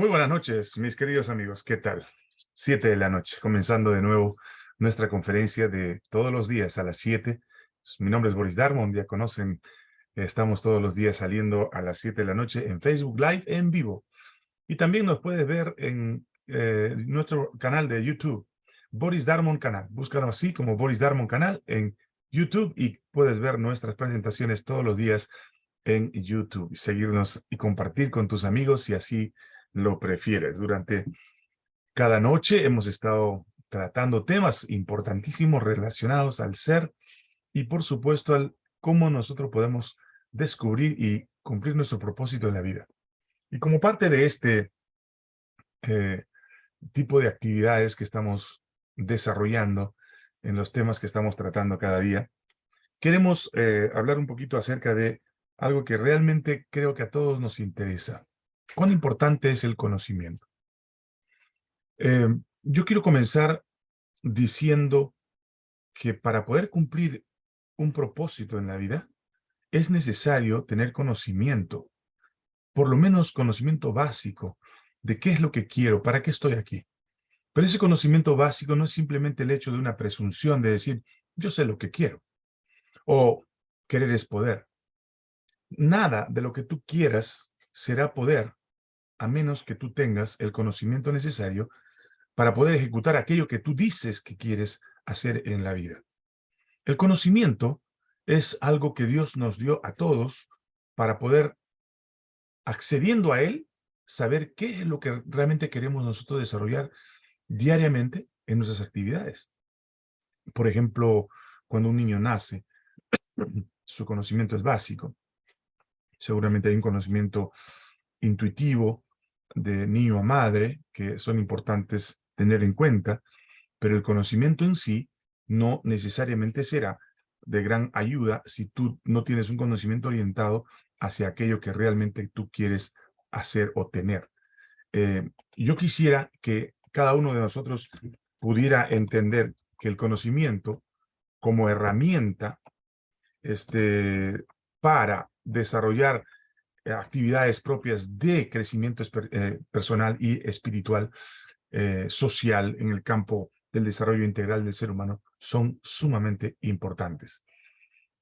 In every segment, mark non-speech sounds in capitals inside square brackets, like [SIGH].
Muy buenas noches, mis queridos amigos. ¿Qué tal? Siete de la noche, comenzando de nuevo nuestra conferencia de todos los días a las siete. Mi nombre es Boris Darmon, ya conocen, estamos todos los días saliendo a las siete de la noche en Facebook Live en vivo. Y también nos puedes ver en eh, nuestro canal de YouTube, Boris Darmon Canal. Búscanos así como Boris Darmon Canal en YouTube y puedes ver nuestras presentaciones todos los días en YouTube. Seguirnos y compartir con tus amigos y así lo prefieres. Durante cada noche hemos estado tratando temas importantísimos relacionados al ser y por supuesto al cómo nosotros podemos descubrir y cumplir nuestro propósito en la vida. Y como parte de este eh, tipo de actividades que estamos desarrollando en los temas que estamos tratando cada día, queremos eh, hablar un poquito acerca de algo que realmente creo que a todos nos interesa. ¿Cuán importante es el conocimiento? Eh, yo quiero comenzar diciendo que para poder cumplir un propósito en la vida, es necesario tener conocimiento, por lo menos conocimiento básico de qué es lo que quiero, para qué estoy aquí. Pero ese conocimiento básico no es simplemente el hecho de una presunción de decir, yo sé lo que quiero, o querer es poder. Nada de lo que tú quieras será poder a menos que tú tengas el conocimiento necesario para poder ejecutar aquello que tú dices que quieres hacer en la vida. El conocimiento es algo que Dios nos dio a todos para poder, accediendo a Él, saber qué es lo que realmente queremos nosotros desarrollar diariamente en nuestras actividades. Por ejemplo, cuando un niño nace, [CLEARS THROAT] su conocimiento es básico. Seguramente hay un conocimiento intuitivo de niño a madre, que son importantes tener en cuenta, pero el conocimiento en sí no necesariamente será de gran ayuda si tú no tienes un conocimiento orientado hacia aquello que realmente tú quieres hacer o tener. Eh, yo quisiera que cada uno de nosotros pudiera entender que el conocimiento como herramienta este, para desarrollar actividades propias de crecimiento eh, personal y espiritual, eh, social en el campo del desarrollo integral del ser humano son sumamente importantes.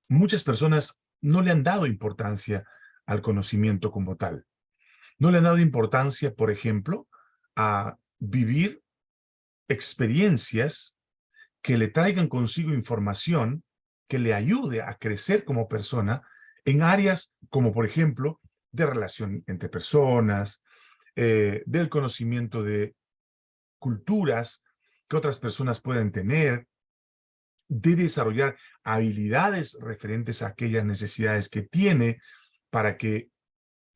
Muchas personas no le han dado importancia al conocimiento como tal. No le han dado importancia, por ejemplo, a vivir experiencias que le traigan consigo información que le ayude a crecer como persona en áreas como, por ejemplo, de relación entre personas, eh, del conocimiento de culturas que otras personas pueden tener, de desarrollar habilidades referentes a aquellas necesidades que tiene para que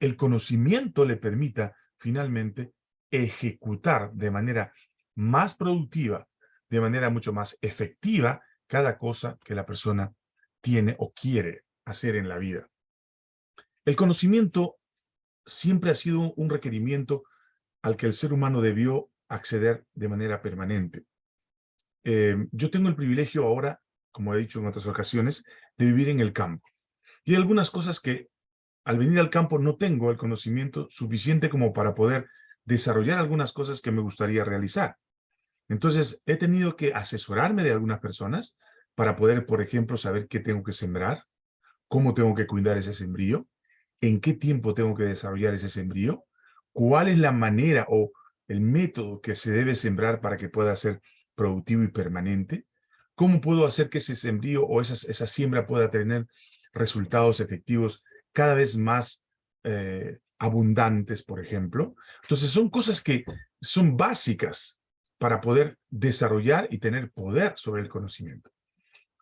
el conocimiento le permita finalmente ejecutar de manera más productiva, de manera mucho más efectiva, cada cosa que la persona tiene o quiere hacer en la vida. El conocimiento siempre ha sido un requerimiento al que el ser humano debió acceder de manera permanente. Eh, yo tengo el privilegio ahora, como he dicho en otras ocasiones, de vivir en el campo. Y hay algunas cosas que al venir al campo no tengo el conocimiento suficiente como para poder desarrollar algunas cosas que me gustaría realizar. Entonces, he tenido que asesorarme de algunas personas para poder, por ejemplo, saber qué tengo que sembrar, cómo tengo que cuidar ese sembrío, en qué tiempo tengo que desarrollar ese sembrío, cuál es la manera o el método que se debe sembrar para que pueda ser productivo y permanente, cómo puedo hacer que ese sembrío o esa, siembra pueda tener resultados efectivos cada vez más eh, abundantes, por ejemplo. Entonces son cosas que son básicas para poder desarrollar y tener poder sobre el conocimiento.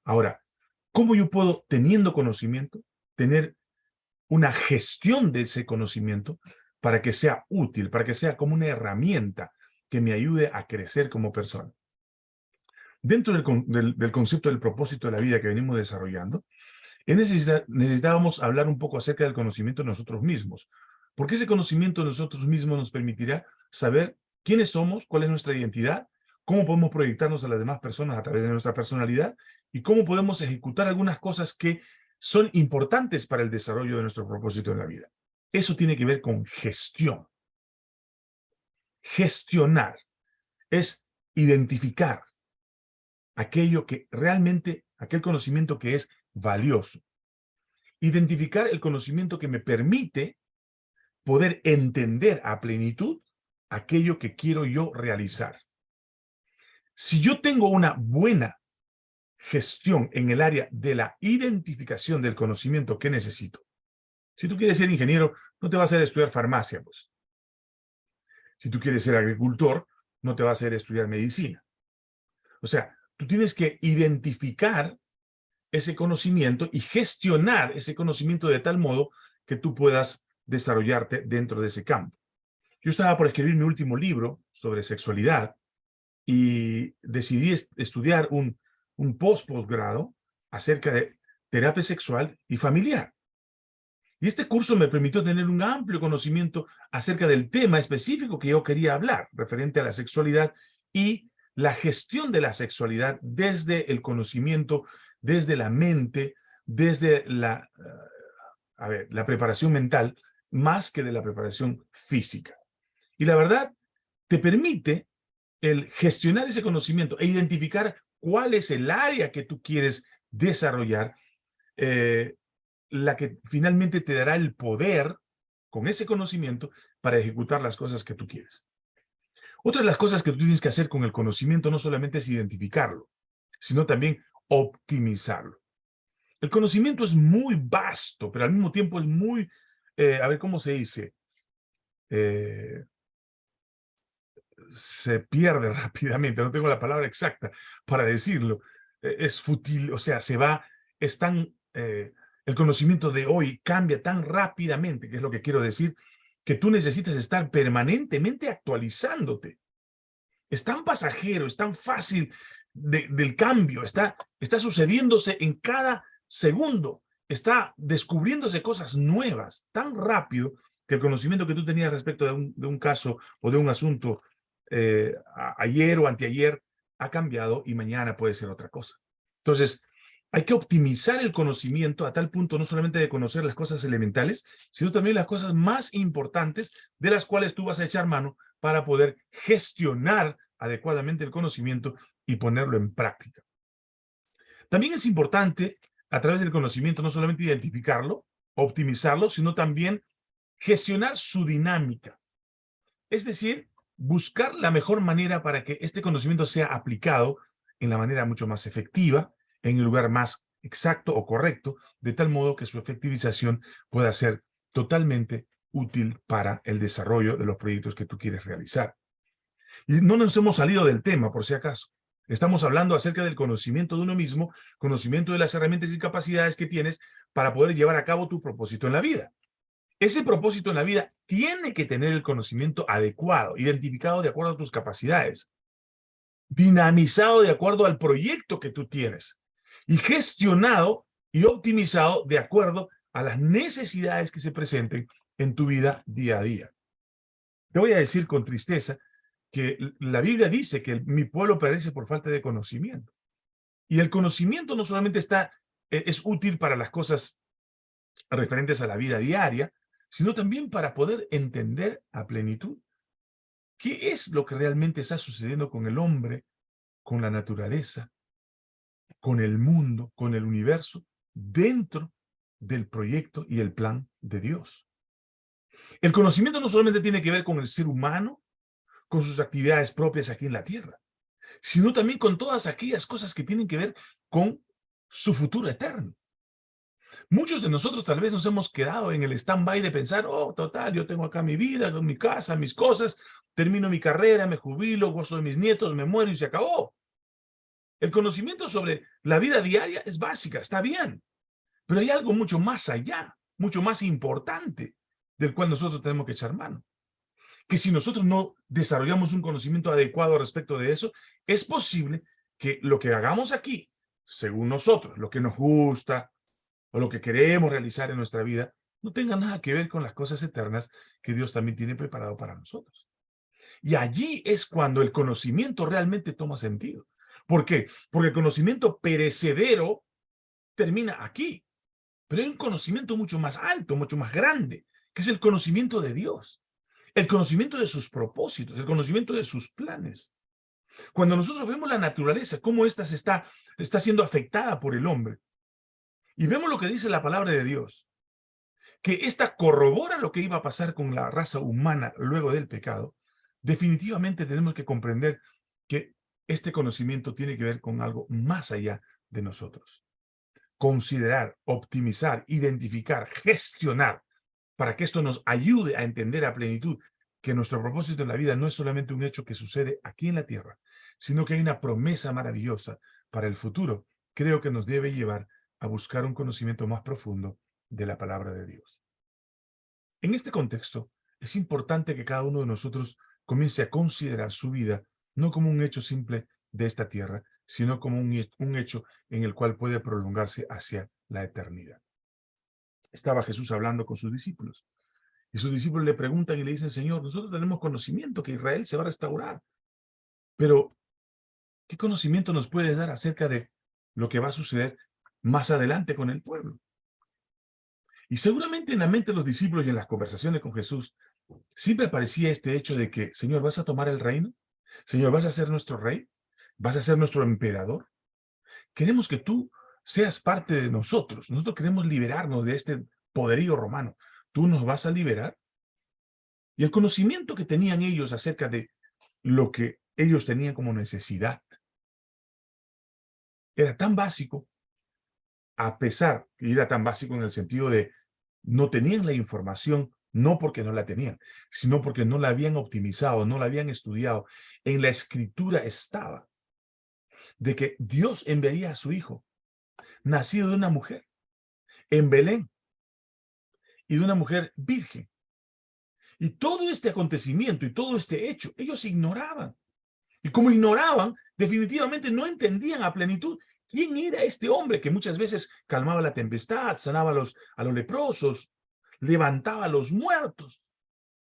Ahora, ¿cómo yo puedo, teniendo conocimiento, tener una gestión de ese conocimiento para que sea útil, para que sea como una herramienta que me ayude a crecer como persona. Dentro del, concepto del propósito de la vida que venimos desarrollando, necesitábamos hablar un poco acerca del conocimiento de nosotros mismos, porque ese conocimiento de nosotros mismos nos permitirá saber quiénes somos, cuál es nuestra identidad, cómo podemos proyectarnos a las demás personas a través de nuestra personalidad y cómo podemos ejecutar algunas cosas que son importantes para el desarrollo de nuestro propósito en la vida. Eso tiene que ver con gestión. gestionar, es identificar aquello que realmente, aquel conocimiento que es valioso. Identificar el conocimiento que me permite poder entender a plenitud aquello que quiero yo realizar. Si yo tengo una buena gestión en el área de la identificación del conocimiento que necesito, si tú quieres ser ingeniero, no te vas a hacer estudiar farmacia, pues. Si tú quieres ser agricultor, no te vas a hacer estudiar medicina. O sea, tú tienes que identificar ese conocimiento y gestionar ese conocimiento de tal modo que tú puedas desarrollarte dentro de ese campo. Yo estaba por escribir mi último libro sobre sexualidad y decidí estudiar un, un post-posgrado acerca de terapia sexual y familiar. Y este curso me permitió tener un amplio conocimiento acerca del tema específico que yo quería hablar, referente a la sexualidad y la gestión de la sexualidad desde el conocimiento, desde la mente, desde la, a ver, la preparación mental, más que de la preparación física. Y la verdad, te permite el gestionar ese conocimiento e identificar cuál es el área que tú quieres desarrollar, eh, la que finalmente te dará el poder con ese conocimiento para ejecutar las cosas que tú quieres. Otra de las cosas que tú tienes que hacer con el conocimiento no solamente es identificarlo, sino también optimizarlo. El conocimiento es muy vasto, pero al mismo tiempo es muy, eh, a ver cómo se dice, eh, se pierde [LAUGHS] rápidamente, no tengo la palabra exacta para decirlo, e, es fútil, o sea, se va, es tan, eh, el conocimiento de hoy cambia tan rápidamente, que es lo que quiero decir, que tú necesitas estar permanentemente actualizándote. Es tan pasajero, es tan fácil del cambio, está, está sucediéndose en cada segundo, está descubriéndose cosas nuevas tan rápido que el conocimiento que tú tenías respecto de un, de un caso o de un asunto eh, ayer o anteayer ha cambiado y mañana puede ser otra cosa. Entonces, hay que optimizar el conocimiento a tal punto no solamente de conocer las cosas elementales, sino también las cosas más importantes de las cuales tú vas a echar mano para poder gestionar adecuadamente el conocimiento y ponerlo en práctica. También es importante, a través del conocimiento, no solamente identificarlo, optimizarlo, sino también gestionar su dinámica. Es decir, buscar la mejor manera para que este conocimiento sea aplicado en la manera mucho más efectiva, en el lugar más exacto o correcto, de tal modo que su efectivización pueda ser totalmente útil para el desarrollo de los proyectos que tú quieres realizar. Y no nos hemos salido del tema, por si acaso. Estamos hablando acerca del conocimiento de uno mismo, conocimiento de las herramientas y capacidades que tienes para poder llevar a cabo tu propósito en la vida. Ese propósito en la vida tiene que tener el conocimiento adecuado, identificado de acuerdo a tus capacidades, dinamizado de acuerdo al proyecto que tú tienes y gestionado y optimizado de acuerdo a las necesidades que se presenten en tu vida día a día. Te voy a decir con tristeza que la Biblia dice que mi pueblo perece por falta de conocimiento. Y el conocimiento no solamente está, e, es útil para las cosas referentes a la vida diaria, sino también para poder entender a plenitud qué es lo que realmente está sucediendo con el hombre, con la naturaleza, con el mundo, con el universo, dentro del proyecto y el plan de Dios. El conocimiento no solamente tiene que ver con el ser humano, con sus actividades propias aquí en la tierra, sino también con todas aquellas cosas que tienen que ver con su futuro eterno. Muchos de nosotros tal vez nos hemos quedado en el stand-by de pensar, oh, total, yo tengo acá mi vida, mi casa, mis cosas, termino mi carrera, me jubilo, gozo de mis nietos, me muero y se acabó. El conocimiento sobre la vida diaria es básica, está bien, pero hay algo mucho más allá, mucho más importante, del cual nosotros tenemos que echar mano. Que si nosotros no desarrollamos un conocimiento adecuado respecto de eso, es posible que lo que hagamos aquí, según nosotros, lo que nos gusta, o lo que queremos realizar en nuestra vida no tenga nada que ver con las cosas eternas que Dios también tiene preparado para nosotros. Y allí es cuando el conocimiento realmente toma sentido. ¿Por qué? Porque el conocimiento perecedero termina aquí. Pero hay un conocimiento mucho más alto, mucho más grande, que es el conocimiento de Dios. el conocimiento de sus propósitos, el conocimiento de sus planes. Cuando nosotros vemos la naturaleza, cómo ésta se está, está siendo afectada por el hombre, y vemos lo que dice la palabra de Dios, que esta corrobora lo que iba a pasar con la raza humana luego del pecado, definitivamente tenemos que comprender que este conocimiento tiene que ver con algo más allá de nosotros. Considerar, optimizar, identificar, gestionar, para que esto nos ayude a entender a plenitud que nuestro propósito en la vida no es solamente un hecho que sucede aquí en la tierra, sino que hay una promesa maravillosa para el futuro, creo que nos debe llevar a buscar un conocimiento más profundo de la palabra de Dios. En este contexto, es importante que cada uno de nosotros comience a considerar su vida no como un hecho simple de esta tierra, sino como un, un hecho en el cual puede prolongarse hacia la eternidad. Estaba Jesús hablando con sus discípulos, y sus discípulos le preguntan y le dicen, Señor, nosotros tenemos conocimiento que Israel se va a restaurar, pero ¿qué conocimiento nos puedes dar acerca de lo que va a suceder más adelante con el pueblo? Y seguramente en la mente de los discípulos y en las conversaciones con Jesús, siempre aparecía este hecho de que, Señor, ¿vas a tomar el reino? Señor, ¿vas a ser nuestro rey? ¿Vas a ser nuestro emperador? Queremos que tú seas parte de nosotros. Nosotros queremos liberarnos de este poderío romano. ¿Tú nos vas a liberar? Y el conocimiento que tenían ellos acerca de lo que ellos tenían como necesidad era tan básico, a pesar que era tan básico en el sentido de no tenían la información, no porque no la tenían, sino porque no la habían optimizado, no la habían estudiado. En la escritura estaba de que Dios enviaría a su hijo, nacido de una mujer, en Belén, y de una mujer virgen. Y todo este acontecimiento y todo este hecho, ellos ignoraban. Y como ignoraban, definitivamente no entendían a plenitud quién era este hombre que muchas veces calmaba la tempestad, sanaba a los, a los leprosos, levantaba a los muertos.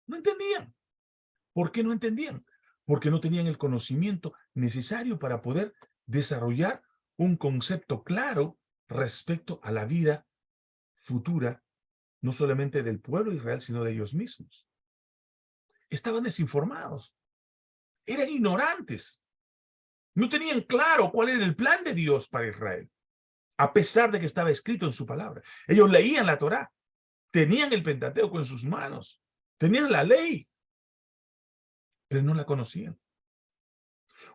No entendían. ¿Por qué no entendían? Porque no tenían el conocimiento necesario para poder desarrollar un concepto claro respecto a la vida futura, no solamente del pueblo de Israel, sino de ellos mismos. Estaban desinformados. Eran ignorantes. No tenían claro cuál era el plan de Dios para Israel, a pesar de que estaba escrito en su palabra. Ellos leían la Torá, Tenían el Pentateuco en sus manos. Tenían la ley. Pero no la conocían.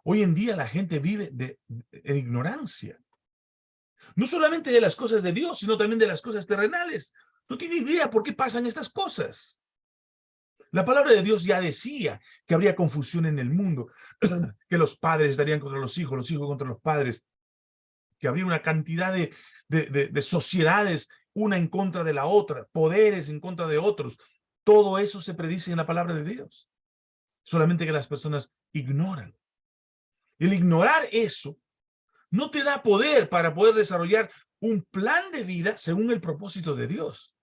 Hoy en día la gente vive de, ignorancia. No solamente de las cosas de Dios, sino también de las cosas terrenales. No tiene idea por qué pasan estas cosas. La palabra de Dios ya decía que habría confusión en el mundo, [CLEARS THROAT] que los padres estarían contra los hijos, los hijos contra los padres, que habría una cantidad de, de sociedades una en contra de la otra, poderes en contra de otros. Todo eso se predice en la palabra de Dios. Solamente que las personas ignoran. El ignorar eso no te da poder para poder desarrollar un plan de vida según el propósito de Dios.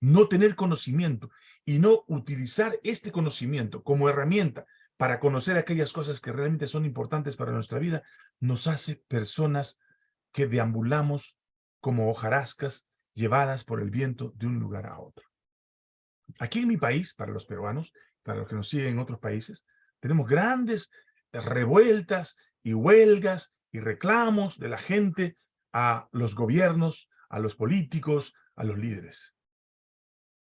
No tener conocimiento y no utilizar este conocimiento como herramienta para conocer aquellas cosas que realmente son importantes para nuestra vida, nos hace personas que deambulamos como hojarascas llevadas por el viento de un lugar a otro. Aquí en mi país, para los peruanos, para los que nos siguen en otros países, tenemos grandes revueltas y huelgas y reclamos de la gente a los gobiernos, a los políticos, a los líderes.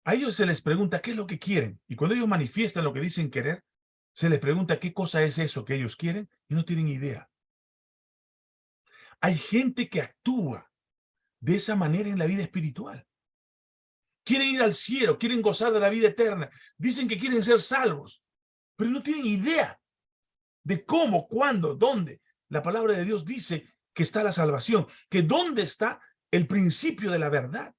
A ellos se les pregunta qué es lo que quieren, y cuando ellos manifiestan lo que dicen querer, se les pregunta qué cosa es eso que ellos quieren, y no tienen idea. Hay gente que actúa de esa manera en la vida espiritual. Quieren ir al cielo, quieren gozar de la vida eterna, dicen que quieren ser salvos, pero no tienen idea de cómo, cuándo, dónde. La palabra de Dios dice que está la salvación, que dónde está el principio de la verdad.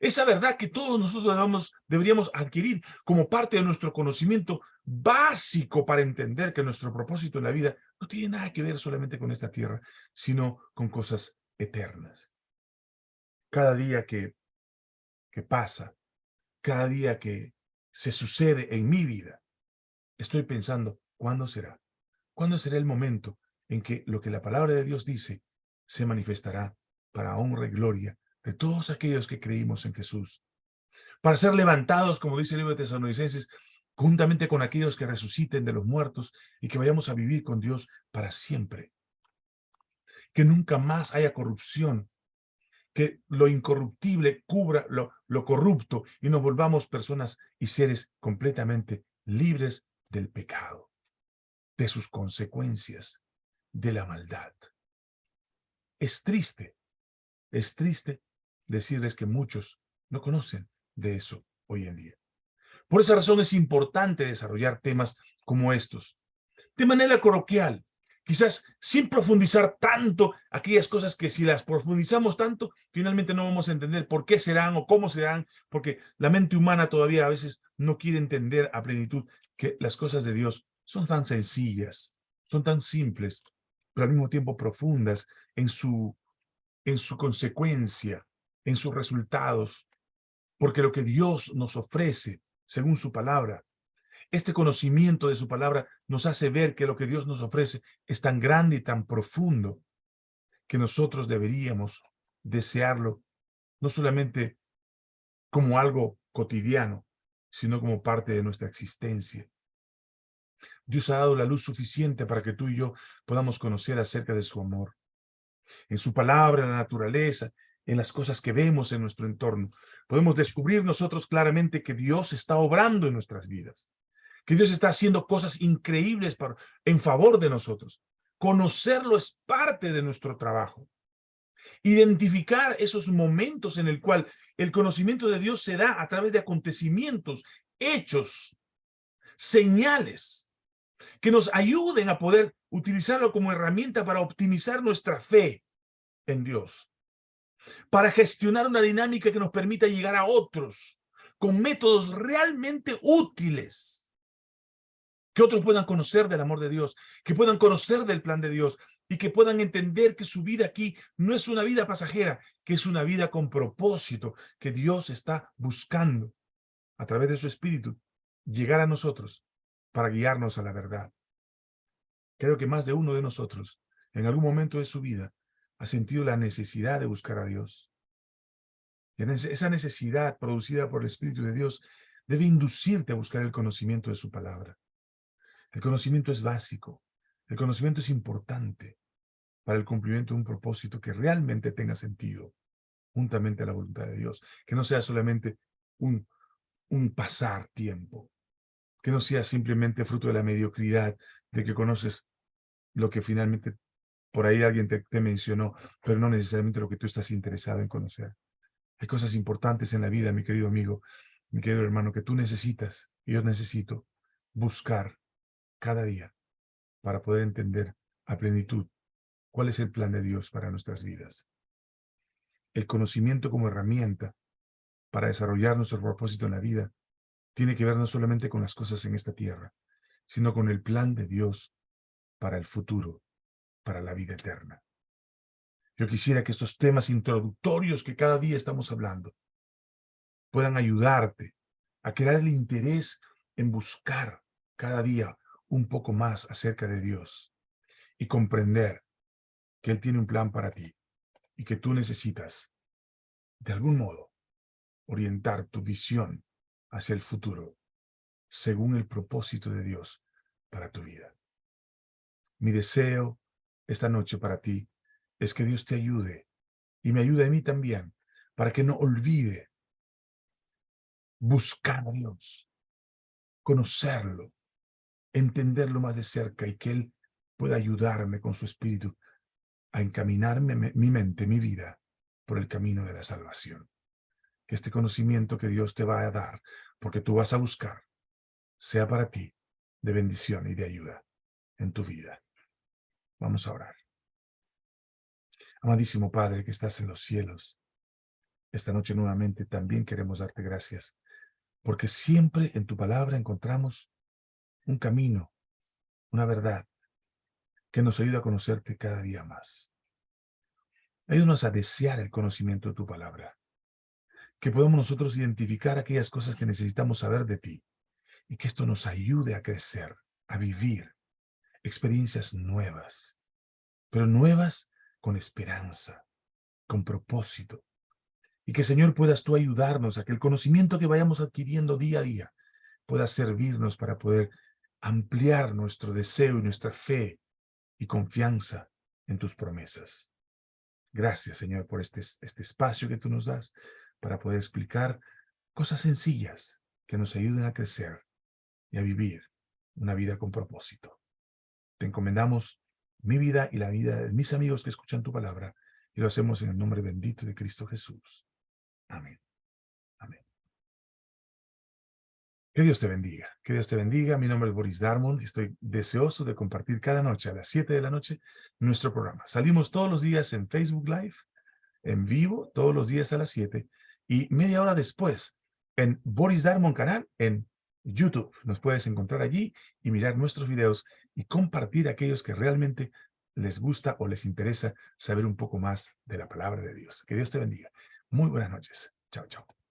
Esa verdad que todos nosotros deberíamos adquirir como parte de nuestro conocimiento básico para entender que nuestro propósito en la vida no tiene nada que ver solamente con esta tierra, sino con cosas eternas. Cada día que, que pasa, cada día que se sucede en mi vida, estoy pensando, ¿cuándo será? ¿Cuándo será el momento en que lo que la palabra de Dios dice se manifestará para honra y gloria de todos aquellos que creímos en Jesús? para ser levantados, como dice el libro de Tesalonicenses, juntamente con aquellos que resuciten de los muertos y que vayamos a vivir con Dios para siempre. Que nunca más haya corrupción, que lo incorruptible cubra lo, lo corrupto y nos volvamos personas y seres completamente libres del pecado, de sus consecuencias, de la maldad. Es triste, es triste decirles que muchos no conocen de eso hoy en día. Por esa razón es importante desarrollar temas como estos. De manera coloquial, quizás sin profundizar tanto aquellas cosas que si las profundizamos tanto, finalmente no vamos a entender por qué serán o cómo serán, porque la mente humana todavía a veces no quiere entender a plenitud que las cosas de Dios son tan sencillas, son tan simples, pero al mismo tiempo profundas en su, en su consecuencia, en sus resultados, porque lo que Dios nos ofrece, según su palabra, este conocimiento de su palabra nos hace ver que lo que Dios nos ofrece es tan grande y tan profundo que nosotros deberíamos desearlo, no solamente como algo cotidiano, sino como parte de nuestra existencia. Dios ha dado la luz suficiente para que tú y yo podamos conocer acerca de su amor. En su palabra, en la naturaleza, en las cosas que vemos en nuestro entorno. Podemos descubrir nosotros claramente que Dios está obrando en nuestras vidas, que Dios está haciendo cosas increíbles en favor de nosotros. Conocerlo es parte de nuestro trabajo. Identificar esos momentos en el cual el conocimiento de Dios se da a través de acontecimientos, hechos, señales, que nos ayuden a poder utilizarlo como herramienta para optimizar nuestra fe en Dios para gestionar una dinámica que nos permita llegar a otros con métodos realmente útiles. Que otros puedan conocer del amor de Dios, que puedan conocer del plan de Dios y que puedan entender que su vida aquí no es una vida pasajera, que es una vida con propósito, que Dios está buscando a través de su espíritu llegar a nosotros para guiarnos a la verdad. Creo que más de uno de nosotros en algún momento de su vida ha sentido la necesidad de buscar a Dios. esa necesidad producida por el Espíritu de Dios debe inducirte a buscar el conocimiento de su palabra. El conocimiento es básico, el conocimiento es importante para el cumplimiento de un propósito que realmente tenga sentido, juntamente a la voluntad de Dios, que no sea solamente un, un pasar tiempo, que no sea simplemente fruto de la mediocridad de que conoces lo que finalmente por ahí alguien te, mencionó, pero no necesariamente lo que tú estás interesado en conocer. Hay cosas importantes en la vida, mi querido amigo, mi querido hermano, que tú necesitas, y yo necesito buscar cada día para poder entender a plenitud cuál es el plan de Dios para nuestras vidas. El conocimiento como herramienta para desarrollar nuestro propósito en la vida tiene que ver no solamente con las cosas en esta tierra, sino con el plan de Dios para el futuro para la vida eterna. Yo quisiera que estos temas introductorios que cada día estamos hablando puedan ayudarte a crear el interés en buscar cada día un poco más acerca de Dios y comprender que Él tiene un plan para ti y que tú necesitas, de algún modo, orientar tu visión hacia el futuro según el propósito de Dios para tu vida. Mi deseo esta noche para ti es que Dios te ayude y me ayude a mí también para que no olvide buscar a Dios, conocerlo, entenderlo más de cerca y que Él pueda ayudarme con su espíritu a encaminarme mi mente, mi vida, por el camino de la salvación. Que este conocimiento que Dios te va a dar, porque tú vas a buscar, sea para ti de bendición y de ayuda en tu vida. Vamos a orar. Amadísimo Padre que estás en los cielos, esta noche nuevamente también queremos darte gracias, porque siempre en tu palabra encontramos un camino, una verdad, que nos ayuda a conocerte cada día más. Ayúdanos a desear el conocimiento de tu palabra, que podamos nosotros identificar aquellas cosas que necesitamos saber de ti, y que esto nos ayude a crecer, a vivir, experiencias nuevas, pero nuevas con esperanza, con propósito, Y que, Señor, puedas tú ayudarnos a que el conocimiento que vayamos adquiriendo día a día pueda servirnos para poder ampliar nuestro deseo y nuestra fe y confianza en tus promesas. Gracias, Señor, por este, este espacio que tú nos das para poder explicar cosas sencillas que nos ayuden a crecer y a vivir una vida con propósito. Te encomendamos mi vida y la vida de mis amigos que escuchan tu palabra y lo hacemos en el nombre bendito de Cristo Jesús. Amén. Amén. Que Dios te bendiga. Que Dios te bendiga. Mi nombre es Boris Darmon estoy deseoso de compartir cada noche a las 7 de la noche nuestro programa. Salimos todos los días en Facebook Live, en vivo, todos los días a las 7 y media hora después en Boris Darmon canal en YouTube. Nos puedes encontrar allí y mirar nuestros videos y compartir aquellos que realmente les gusta o les interesa saber un poco más de la palabra de Dios. Que Dios te bendiga. Muy buenas noches. Chao, chao.